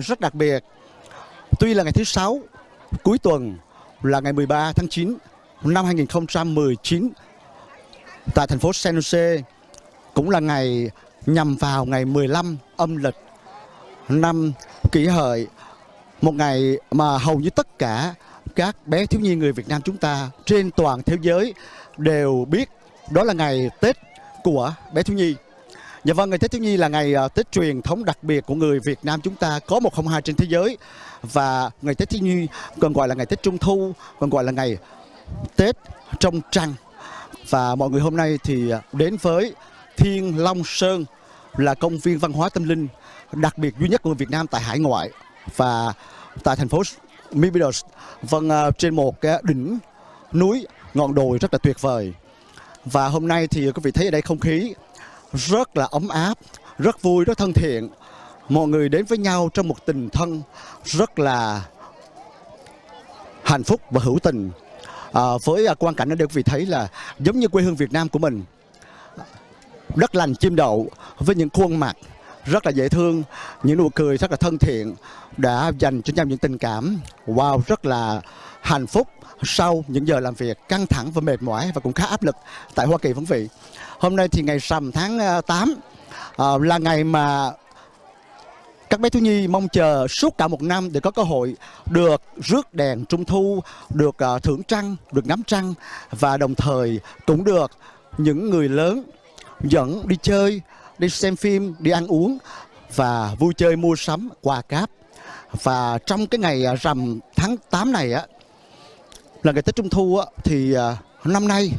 rất đặc biệt. Tuy là ngày thứ sáu, cuối tuần là ngày 13 tháng 9 năm 2019 tại thành phố San Jose cũng là ngày nhằm vào ngày 15 âm lịch năm kỷ hợi, một ngày mà hầu như tất cả các bé thiếu nhi người Việt Nam chúng ta trên toàn thế giới đều biết đó là ngày Tết của bé thiếu nhi. Dạ vâng, ngày Tết thiếu nhi là ngày uh, Tết truyền thống đặc biệt của người Việt Nam chúng ta có một không hai trên thế giới. Và ngày Tết thiếu nhi còn gọi là ngày Tết Trung thu, còn gọi là ngày Tết trong trăng. Và mọi người hôm nay thì à, đến với Thiên Long Sơn là công viên văn hóa tâm linh đặc biệt duy nhất của người Việt Nam tại hải ngoại. Và tại thành phố Mykonos vâng à, trên một cái đỉnh núi ngọn đồi rất là tuyệt vời. Và hôm nay thì quý vị thấy ở đây không khí rất là ấm áp rất vui rất thân thiện. Mọi người đến với nhau trong một tình thân rất là hạnh phúc và hữu tình. À, với à, quan cảnh ở đây quý vị thấy là giống như quê hương Việt Nam của mình. Đất lành chim đậu với những khuôn mặt rất là dễ thương những nụ cười rất là thân thiện đã dành cho nhau những tình cảm. Wow rất là hạnh phúc sau những giờ làm việc căng thẳng và mệt mỏi và cũng khá áp lực tại Hoa Kỳ quý vị hôm nay thì ngày rằm tháng ờ, 8 à, ờ, là ngày mà các bé thiếu nhi mong chờ suốt cả một năm để có cơ hội được rước đèn trung thu, được uh, thưởng trăng, được ngắm trăng và đồng thời cũng được những người lớn dẫn đi chơi, đi xem phim, đi ăn uống và vui chơi mua sắm quà cáp. Và trong cái ngày rằm tháng 8 này á là ngày Tết Trung thu á thì uh, năm nay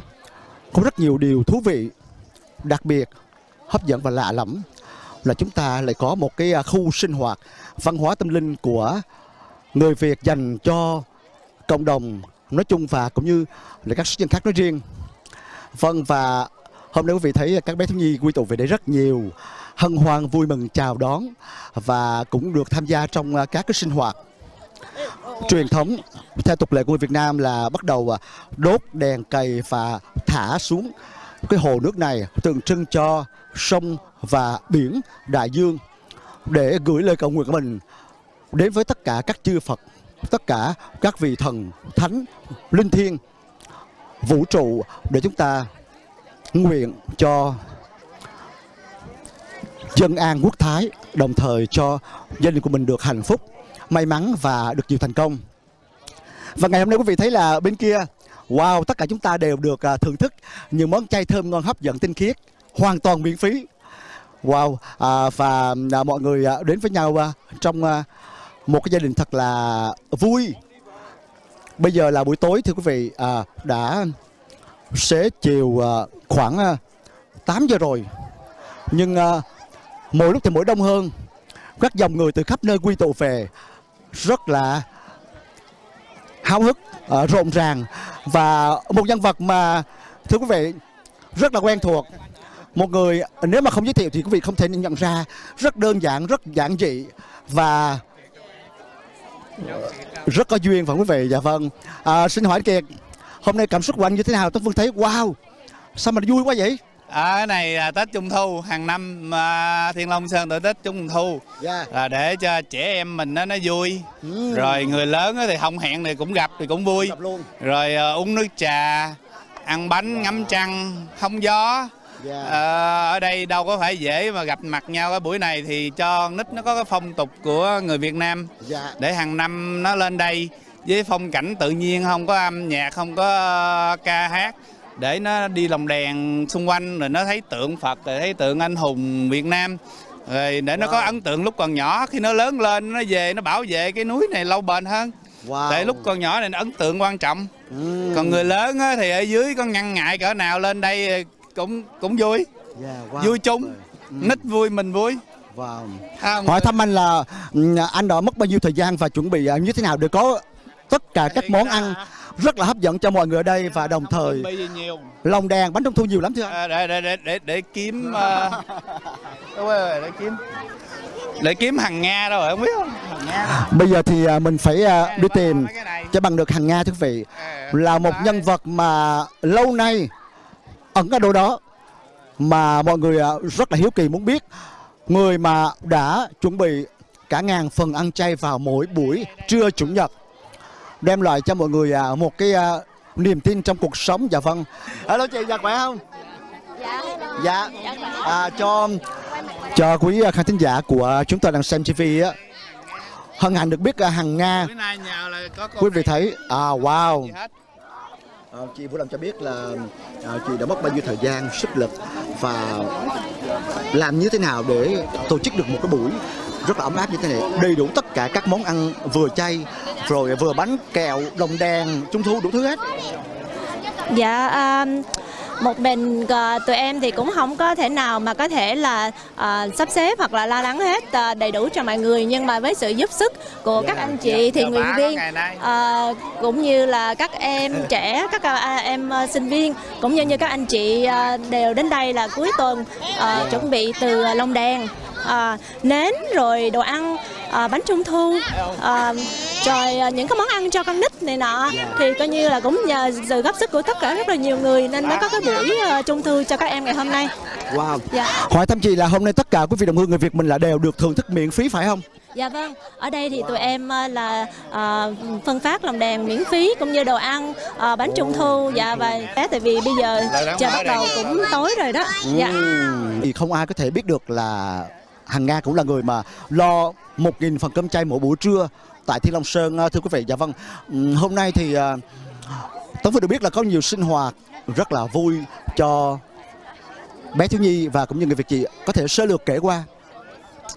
có rất nhiều điều thú vị, đặc biệt, hấp dẫn và lạ lẫm là chúng ta lại có một cái à, khu sinh hoạt văn hóa tâm linh của người Việt dành cho cộng đồng nói chung và cũng như là các dân khác nói riêng. Vâng và hôm nay quý vị thấy các bé thiếu nhi quy tụ về đây rất nhiều hân hoan vui mừng chào đón và cũng được tham gia trong à, các cái sinh hoạt truyền thống theo tục lệ của người Việt Nam là bắt đầu à, đốt đèn cầy và thả xuống cái hồ nước này tượng trưng cho sông và biển đại dương để gửi lời cầu nguyện của mình đến với tất cả các chư Phật, tất cả các vị thần, thánh, linh thiêng, vũ trụ để chúng ta nguyện cho dân an quốc thái, đồng thời cho gia đình của mình được hạnh phúc, may mắn và được nhiều thành công. Và ngày hôm nay quý vị thấy là bên kia, wow, tất cả chúng ta đều được à, thưởng thức những món chay thơm ngon hấp dẫn tinh khiết, hoàn toàn miễn phí. Wow, à, và à, mọi người à, đến với nhau à, trong à, một cái gia đình thật là vui. Bây giờ là buổi tối thưa quý vị, à, đã xế chiều à, khoảng à, 8 giờ rồi. Nhưng à, mỗi lúc thì mỗi đông hơn. Các dòng người từ khắp nơi quy tụ về rất là háo hức, à, rộn ràng và một nhân vật mà thưa quý vị rất là quen thuộc. Một người nếu mà không giới thiệu thì quý vị không thể nhận ra. Rất đơn giản rất giản dị và rất có duyên phải quý vị? Dạ vâng. À, xin hỏi kiệt hôm nay cảm xúc của anh như thế nào? Tôi phương thấy wow sao mà vui quá vậy? À, cái này là Tết Trung Thu hàng năm à, Thiên Long Sơn tổ Tết Trung Thu yeah. là để cho trẻ em mình nó nó vui ừ. rồi người lớn thì không hẹn thì cũng gặp thì cũng vui Gặp luôn. rồi à, uống nước trà ăn bánh ngắm trăng hóng gió Yeah. à, ở đây đâu có phải dễ mà gặp mặt nhau cái buổi này thì cho nít nó có cái phong tục của người Việt Nam Dạ. để hàng năm nó lên đây với phong cảnh tự nhiên không có âm nhạc không có ca hát để nó đi lồng đèn xung quanh rồi nó thấy tượng Phật rồi thấy tượng anh hùng Việt Nam rồi để nó có Wow. ấn tượng lúc còn nhỏ khi nó lớn lên nó về nó bảo vệ cái núi này lâu bền hơn wow. tại lúc còn nhỏ này nó ấn tượng quan trọng ừ. còn người lớn á, thì ở dưới có ngăn ngại cỡ nào lên đây cũng cũng vui yeah, wow. vui chung Ừ. nít vui mình vui wow. không hỏi thăm anh là ừ, anh đã mất bao nhiêu thời gian và chuẩn bị à, như thế nào để có tất cả các món ăn rất là hấp dẫn cho mọi người ở đây và đồng thời lồng đèn bánh trung thu nhiều lắm thưa anh? À, để, để để để để kiếm uh, để kiếm. Để kiếm hàng nga đâu rồi không biết không? Nga bây giờ thì à, mình phải đi tìm cho bằng được hàng nga thưa quý vị. À, là một nhân vật mà lâu nay ẩn ở đâu đó mà mọi người rất là hiếu kỳ muốn biết. Người mà đã chuẩn bị cả ngàn phần ăn chay vào mỗi buổi trưa chủ nhật đem lại cho mọi người à, một cái à, niềm tin trong cuộc sống. Dạ vâng. Alo chị dạ khỏe không? Dạ. dạ. À, cho cho quý à, khán thính giả của chúng tôi đang xem TV á. Hân hạnh được biết hằng nga. Quý vị thấy à wow. À, chị Vũ Lâm cho biết là à, chị đã mất bao nhiêu thời gian, sức lực và làm như thế nào để tổ chức được một cái buổi rất là ấm áp như thế này, đầy đủ tất cả các món ăn vừa chay, rồi vừa bánh kẹo, đồng đèn, trung thu đủ thứ hết. Dạ à, một mình à, tụi em thì cũng không có thể nào mà có thể là à, sắp xếp hoặc là lo lắng hết à, đầy đủ cho mọi người nhưng mà với sự giúp sức của các anh chị thiện nguyện viên ngày nay. à, cũng như là các em trẻ các à, em à, sinh viên cũng như như các anh chị à, đều đến đây là cuối tuần à, chuẩn bị từ lồng đèn à, nến rồi đồ ăn à, bánh trung thu. À, rồi à, những cái món ăn cho con nít này nọ. Thì coi như là cũng nhờ sự góp sức của tất cả rất là nhiều người nên mới có cái buổi trung thu cho các em ngày hôm nay. Wow. dạ. Hỏi thăm chị là hôm nay tất cả quý vị đồng hương người Việt mình là đều được thưởng thức miễn phí phải không? Dạ vâng, ở đây thì tụi em là à, phân phát lồng đèn miễn phí cũng như đồ ăn, à, bánh trung thu. Dạ và tại vì bây giờ trời bắt đầu cũng tối rồi đó. Dạ. Thì không ai có thể biết được là Hằng Nga cũng là người mà lo 1.000 phần cơm chay mỗi buổi trưa tại Thiên Long Sơn à, thưa quý vị. Dạ vâng. Hôm nay thì à, Tống Phương được biết là có nhiều sinh hoạt rất là vui cho bé thiếu nhi và cũng như người Việt chị có thể sơ lược kể qua.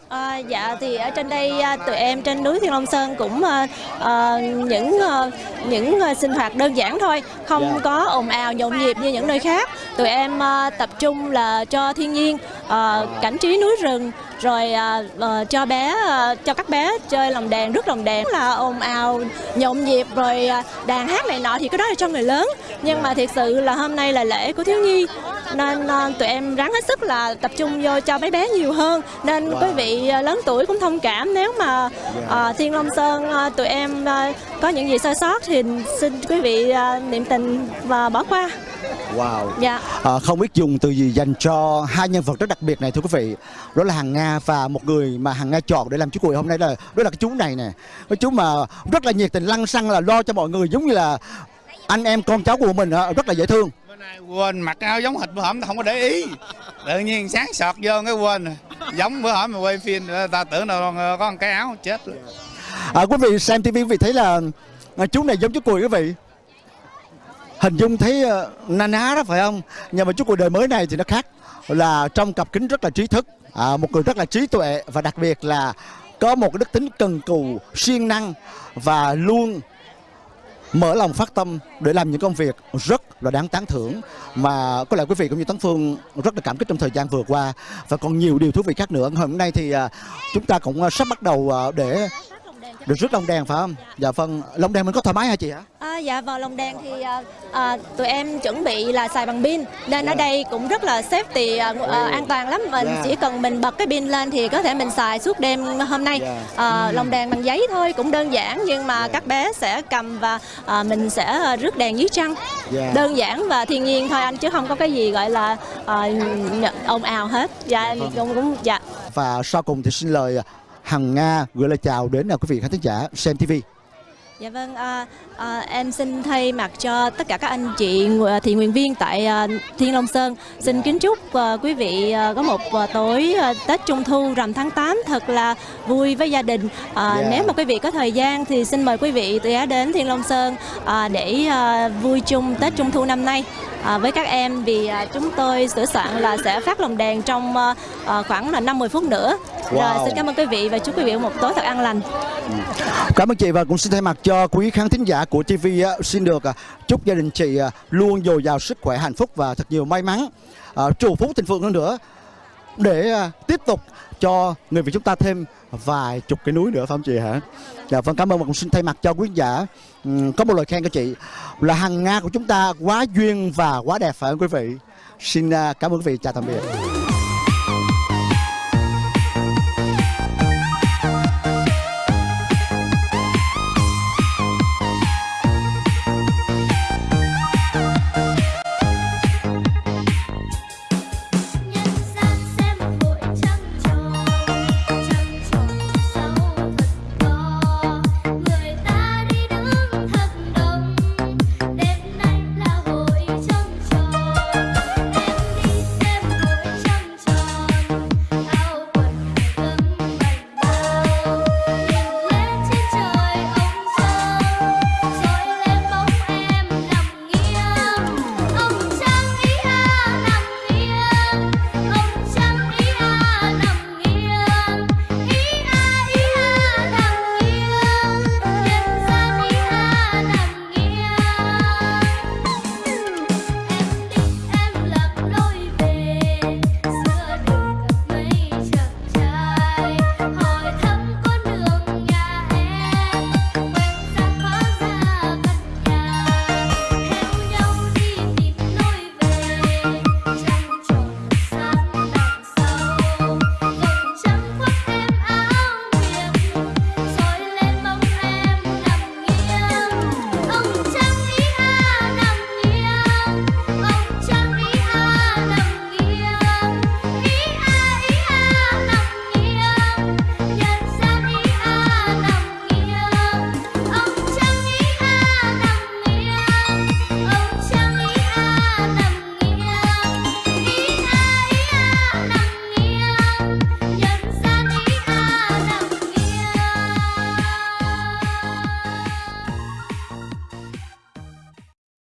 À, dạ thì ở trên đây à, tụi em trên núi Thiên Long Sơn cũng à, à, những à, những à, sinh hoạt đơn giản thôi, không Dạ. có ồn ào nhộn nhịp như những nơi khác. Tụi em à, tập trung là cho thiên nhiên, à, cảnh trí núi rừng, rồi à, à, cho bé à, cho các bé chơi lồng đèn, rước lồng đèn là ồn ào nhộn nhịp rồi à, đàn hát này nọ thì cái đó là cho người lớn. Nhưng mà thiệt sự là hôm nay là lễ của thiếu nhi nên à, tụi em ráng hết sức là tập trung vô cho mấy bé nhiều hơn. Nên Wow. quý vị à, lớn tuổi cũng thông cảm. Nếu mà à, Thiên Long Sơn à, tụi em à, có những gì sai sót thì xin quý vị à, niệm tình và bỏ qua. Wow. dạ. À, không biết dùng từ gì dành cho hai nhân vật rất đặc biệt này thưa quý vị. Đó là Hằng Nga và một người mà Hằng Nga chọn để làm chú cuội hôm nay là đó là cái chú này nè. Cái chú mà rất là nhiệt tình lăng xăng là lo cho mọi người giống như là anh em con cháu của mình rất là dễ thương nay quên mặc áo giống hệt bữa hổm không có để ý. Tự nhiên sáng sọt vô cái quên rồi. giống bữa hổm mà quay phim ta tưởng đâu có một cái áo chết rồi. à, quý vị xem tivi quý vị thấy là à, chú này giống chú cùi quý vị. Hình dung thấy uh, na ná đó phải không? Nhưng mà chú cùi đời mới này thì nó khác. Là trong cặp kính rất là trí thức. À, một người rất là trí tuệ và đặc biệt là có một cái đức tính cần cù siêng năng và luôn mở lòng phát tâm để làm những công việc rất là đáng tán thưởng. Mà có lẽ quý vị cũng như Tấn Phương rất là cảm kích trong thời gian vừa qua. Và còn nhiều điều thú vị khác nữa. Hôm nay thì à, chúng ta cũng à, sắp bắt đầu à, để được rước lồng đèn phải không? Dạ vâng, lồng đèn mình có thoải mái hả chị hả? À, dạ vào lồng đèn thì à, à, tụi em chuẩn bị là xài bằng pin. Nên ở đây cũng rất là safety à, à, an toàn lắm. Mình Yeah. chỉ cần mình bật cái pin lên thì có thể mình xài suốt đêm hôm nay. Yeah. à, lồng đèn bằng giấy thôi cũng đơn giản nhưng mà các bé sẽ cầm và à, mình sẽ à, rước đèn dưới trăng. Yeah. đơn giản và thiên nhiên thôi anh chứ không có cái gì gọi là à, ồn ào hết. Dạ cũng cũng dạ. Và sau cùng thì xin lời Hằng Nga gửi lời chào đến à, quý vị khán thính giả xem TV. Dạ vâng, à, à, em xin thay mặt cho tất cả các anh chị ngụ- thiện nguyện viên tại à, Thiên Long Sơn xin kính chúc à, quý vị à, có một à, tối à, Tết Trung Thu rằm tháng 8 thật là vui với gia đình. À, Yeah. Nếu mà quý vị có thời gian thì xin mời quý vị ghé đến Thiên Long Sơn à, để à, vui chung Tết Trung Thu năm nay. À, với các em vì à, chúng tôi sửa soạn là sẽ phát lồng đèn trong à, à, khoảng là 50 phút nữa. Rồi Wow. xin cảm ơn quý vị và chúc quý vị một tối thật an lành. Cảm ơn chị và cũng xin thay mặt cho quý khán thính giả của TV xin được à, chúc gia đình chị à, luôn dồi dào sức khỏe, hạnh phúc và thật nhiều may mắn, à, trù phú thịnh vượng hơn nữa để tiếp tục cho người Việt chúng ta thêm vài chục cái núi nữa phải không chị hả? Dạ vâng cảm ơn và cũng xin thay mặt cho quý khán giả có một lời khen của chị là Hằng Nga của chúng ta quá duyên và quá đẹp phải không quý vị? Xin cảm ơn quý vị chào tạm biệt.